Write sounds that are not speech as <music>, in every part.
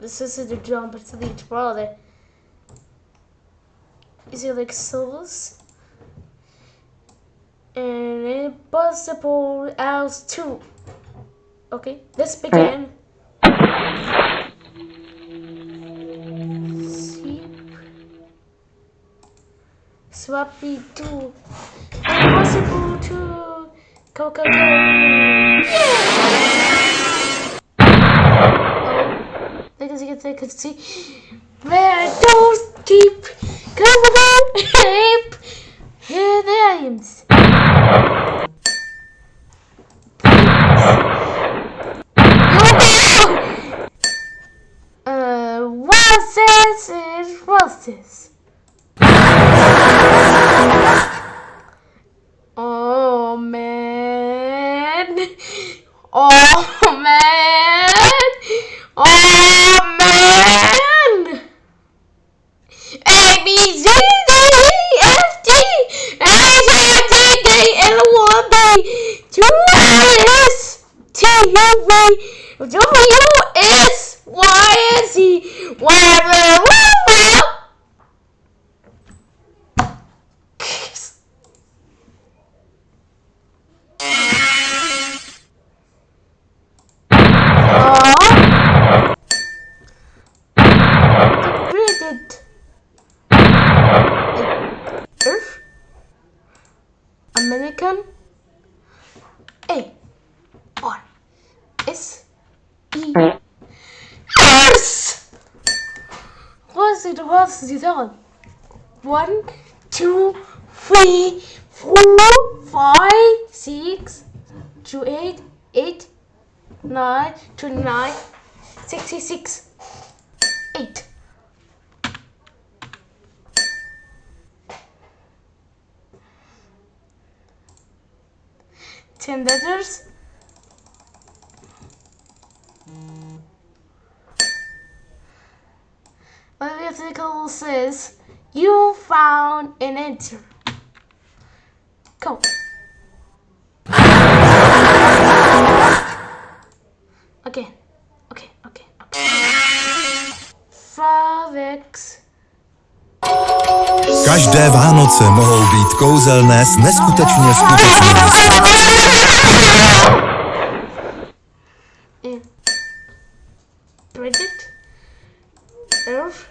This is the jump to the brother. Is it like souls? And impossible else too. Okay, let's begin. Swappy two. Impossible to go can, can see where those deep cover ape here. Uh, and What's this? Oh man! Oh man! Oh man! A B C D E F G H I J K L M N Q S T U V W X Y and Z Y Degraded. Earth. American. A. R. S. E. Earth. What's it? What's it? One, two, three, four, five, six, two, eight, eight, nine, twenty-nine, sixty-six, eight. Ten letters. Article says, you found an answer. Go. Okay, okay, okay, okay. Five X. Každé Vánoce mohou být kouzelné s neskutečně skutečnými in eh, Bridget, Earth,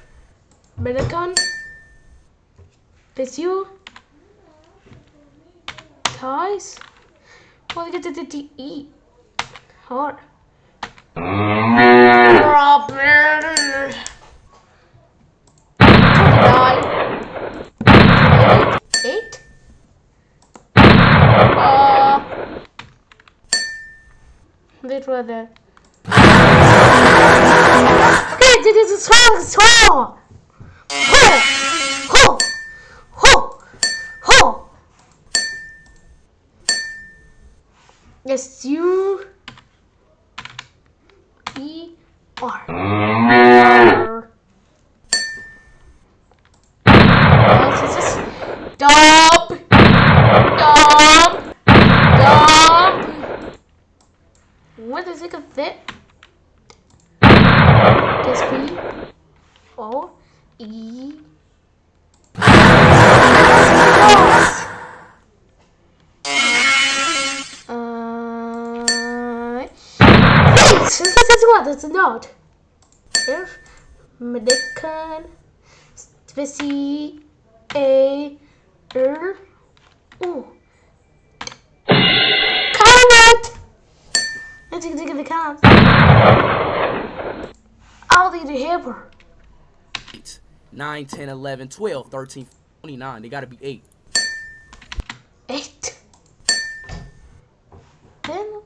did it to eat? Hard. 29, 8, uh, Wait for that. This is strong, strong. Ho, ho, ho, ho. Yes, you. E R. Dump, dump, dump. What it fit? Just B O E. Uh, this is what it's not. If Medican Specie A R Ooh. Comment! Let's take the comments. I'll need a hamper. 9, 10, 11, 12, 13, 29. They gotta be 8. Eight. Then.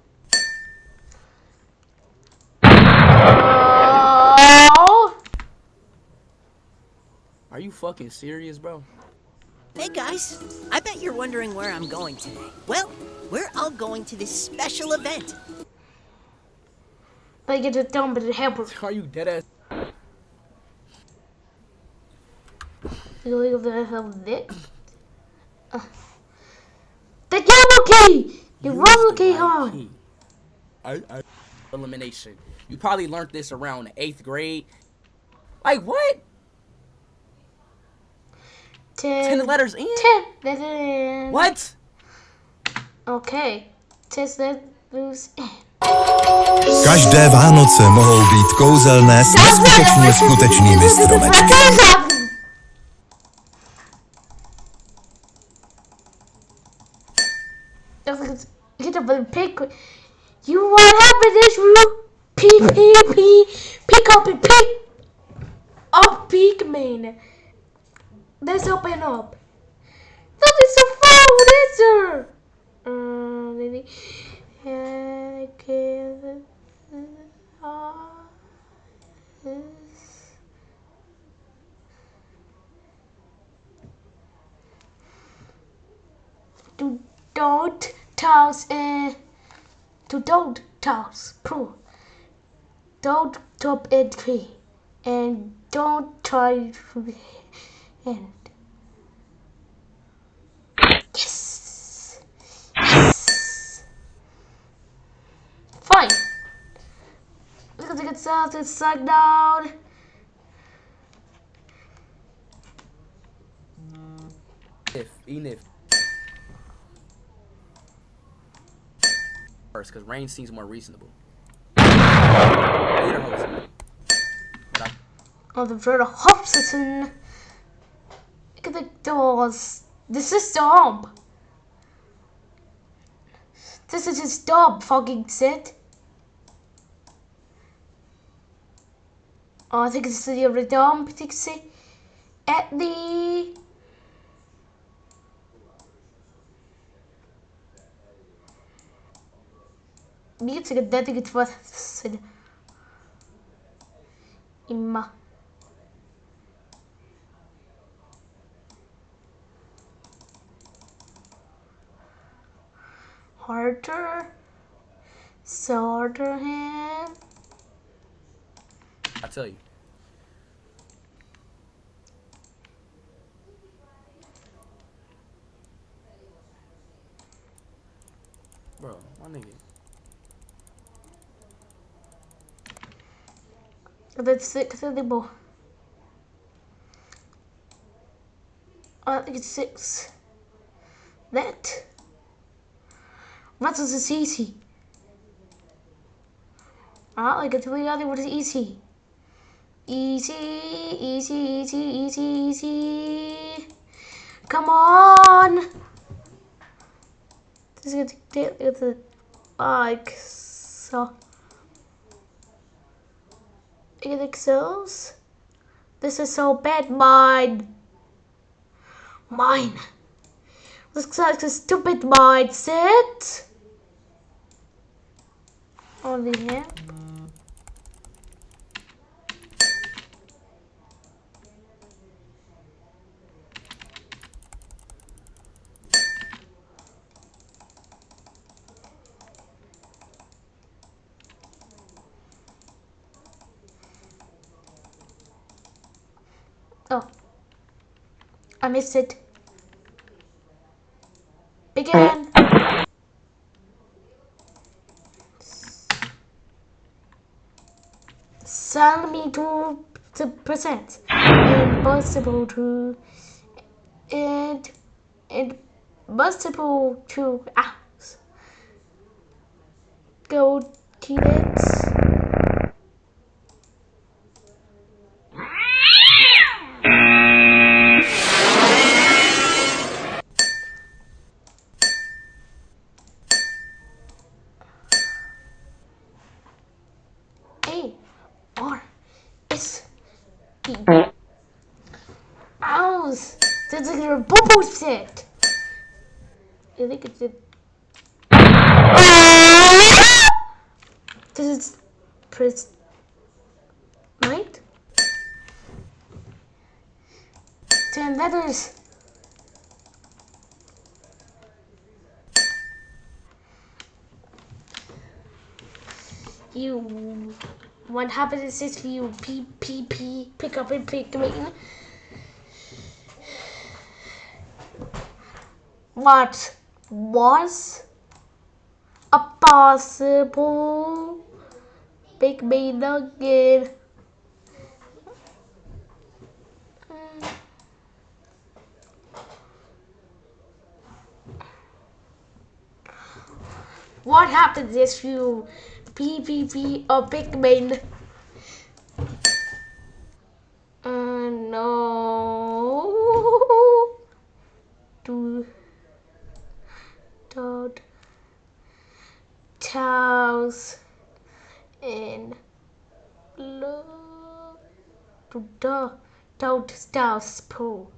Oh. Are you fucking serious, bro? Hey guys, I bet you're wondering where I'm going today. Well, we're all going to this special event. They get it done with the hamper. Are you dead ass? You leave the hell with. Uh. The yellow key! The Use yellow the key right on! I, I, elimination. You probably learned this around the eighth grade. Like what? Ten. Ten letters in? Ten letters in. What? Okay. Ten letters in. Každé Vánoce mohou být kouzelné s neskutečně skutečnými stromečky. Get up and pick. You want to happen this room? P P P. Pick up and pick up Pigman. Let's open up. That is so far. Is there? Uh. I can't. to don't toss uh, to don't toss pro don't top it tree and don't try to end yes yes fine. Look at the good stuff it's sucked down. If even if. First, because rain seems more reasonable. On the verda Hobson. Look at the doors. This is dumb. This is just dumb fucking shit. Oh, I think it's the other dumb Pixie. At the Music dedicated for Imma. Harder. Sorter him. I tell you. Bro, my nigga. That's six anymore. I think it's six. That. What is this easy? I like it. The other one is easy. Easy, easy, easy, easy, easy. Come on. This is gonna take the like so. It excels. This is so bad. Mine. Mine. This is like a stupid mindset. Only him. Oh. I missed it. Begin. Uh, Seventy-two percent impossible to and and possible to ask. Go to it. kids. A R S Ows! That's like a bubble set. I think it's it. This is press right. Ten letters. You what happens is you P P P pick up and pick me. What was a possible big mean nugget. What happens if you PvP a big main? Uh, no. Do don't towels in look to the don't towels pool.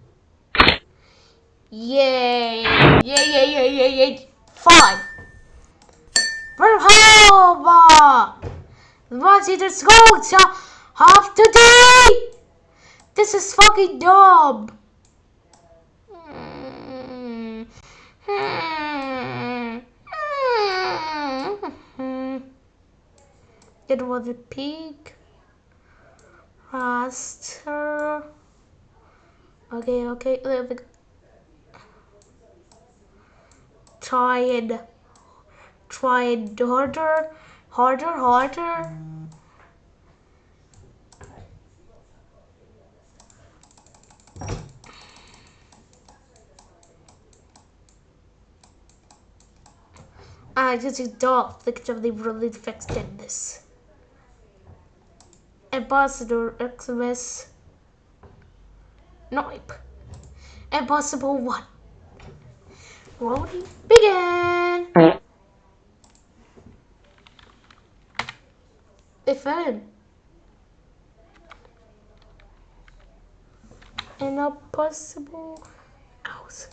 Yay! Yay! Yay! Yay! Yay! Yay! Fine. Wat het goed? Zo, half today! This is fucking dumb! It was a pig. Raster. Okay, okay. let me- Try it. Try it harder. Harder, harder. I just don't think they really fixed this. Ambassador XMS. Nope. Impossible one. Rolling begin. If I'm an impossible house.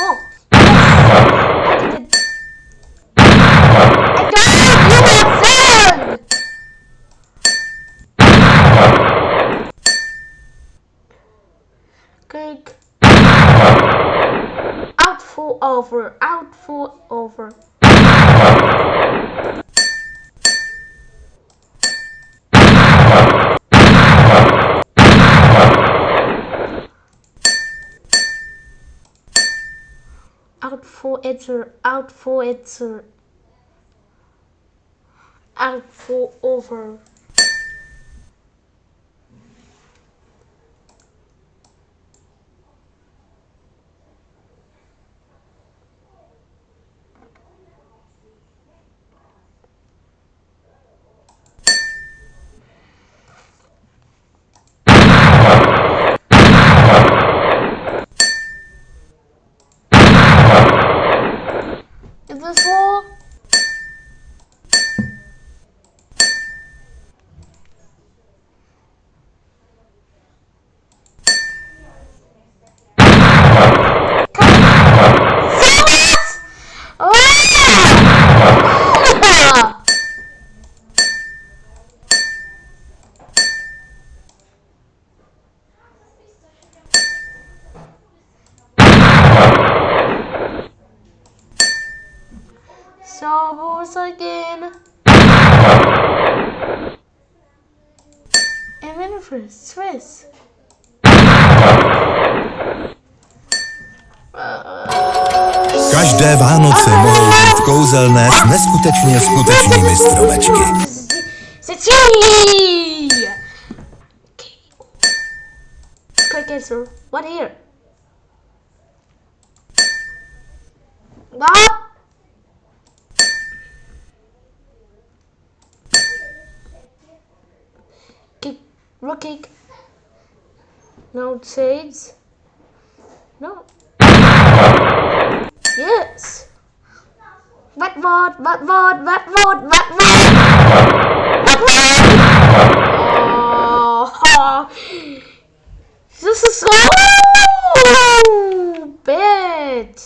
Oh, yes. I did it. I got it! You got sand! Cake. Out for over. Out for over. Out for enter. Out for enter. Out for over. Každé Vánoce mohou být kouzelné s neskutečně skutečnými stromečky. Quick. What here? What? Kick. Rook kick. No shades. No. Yes. What what what what what what what what Oh, <laughs> this is so bad.